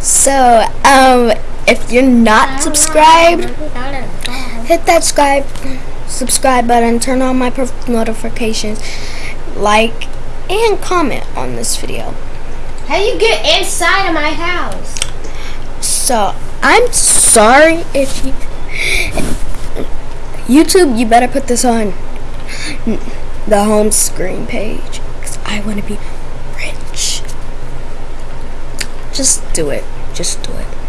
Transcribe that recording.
So, um, if you're not subscribed, hit that subscribe subscribe button, turn on my notifications, like, and comment on this video. How you get inside of my house? So, I'm sorry if you. YouTube, you better put this on the home screen page. Because I want to be. Just do it. Just do it.